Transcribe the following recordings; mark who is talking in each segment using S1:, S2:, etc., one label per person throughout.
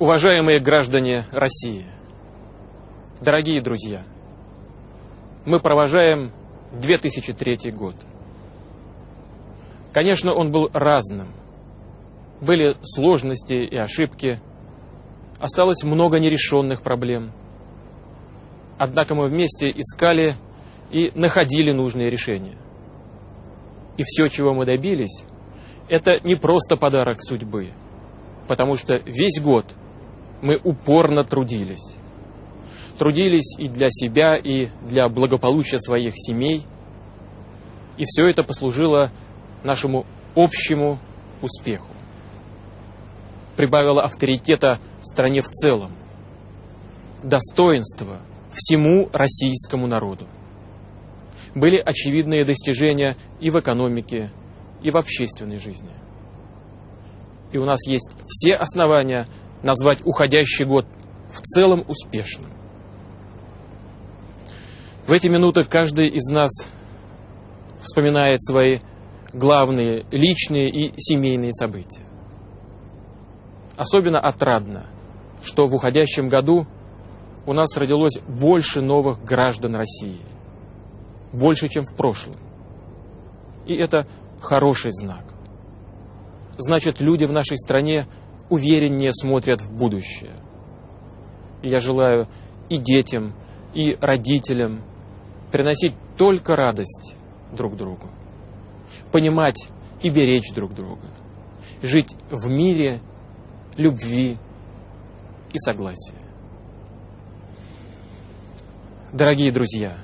S1: Уважаемые граждане России, дорогие друзья, мы провожаем 2003 год. Конечно, он был разным. Были сложности и ошибки, осталось много нерешенных проблем. Однако мы вместе искали и находили нужные решения. И все, чего мы добились, это не просто подарок судьбы, потому что весь год – мы упорно трудились. Трудились и для себя, и для благополучия своих семей. И все это послужило нашему общему успеху. Прибавило авторитета стране в целом, достоинства всему российскому народу. Были очевидные достижения и в экономике, и в общественной жизни. И у нас есть все основания назвать уходящий год в целом успешным. В эти минуты каждый из нас вспоминает свои главные личные и семейные события. Особенно отрадно, что в уходящем году у нас родилось больше новых граждан России. Больше, чем в прошлом. И это хороший знак. Значит, люди в нашей стране увереннее смотрят в будущее. И я желаю и детям, и родителям приносить только радость друг другу, понимать и беречь друг друга, жить в мире, любви и согласия. Дорогие друзья,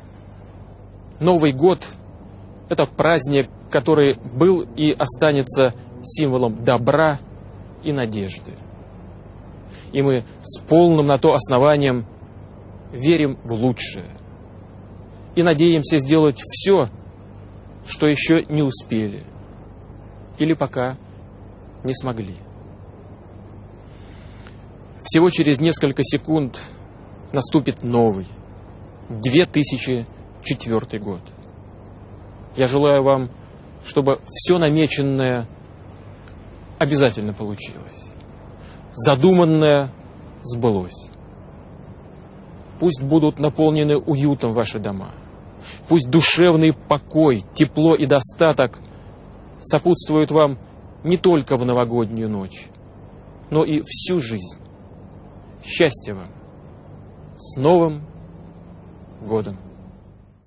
S1: Новый год – это праздник, который был и останется символом добра и надежды. И мы с полным на то основанием верим в лучшее. И надеемся сделать все, что еще не успели. Или пока не смогли. Всего через несколько секунд наступит новый, 2004 год. Я желаю вам, чтобы все намеченное – обязательно получилось. Задуманное сбылось. Пусть будут наполнены уютом ваши дома. Пусть душевный покой, тепло и достаток сопутствуют вам не только в новогоднюю ночь, но и всю жизнь. Счастья вам! С Новым годом!